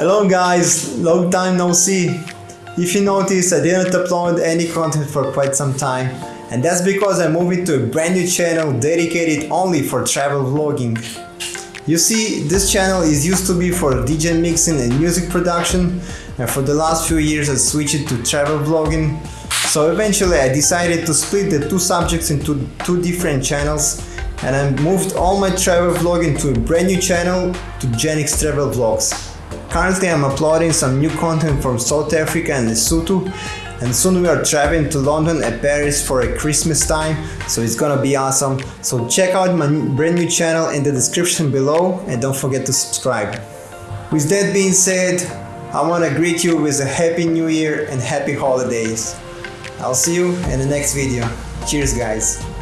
Hello guys, long time no see. If you notice, I didn't upload any content for quite some time. And that's because I moved to a brand new channel dedicated only for travel vlogging. You see, this channel is used to be for DJ mixing and music production and for the last few years I switched to travel vlogging. So eventually I decided to split the two subjects into two different channels and I moved all my travel vlogging to a brand new channel to Genix Travel Vlogs. Currently I'm uploading some new content from South Africa and Lesotho and soon we are traveling to London and Paris for a Christmas time so it's gonna be awesome. So check out my brand new channel in the description below and don't forget to subscribe. With that being said, I wanna greet you with a happy new year and happy holidays. I'll see you in the next video. Cheers guys.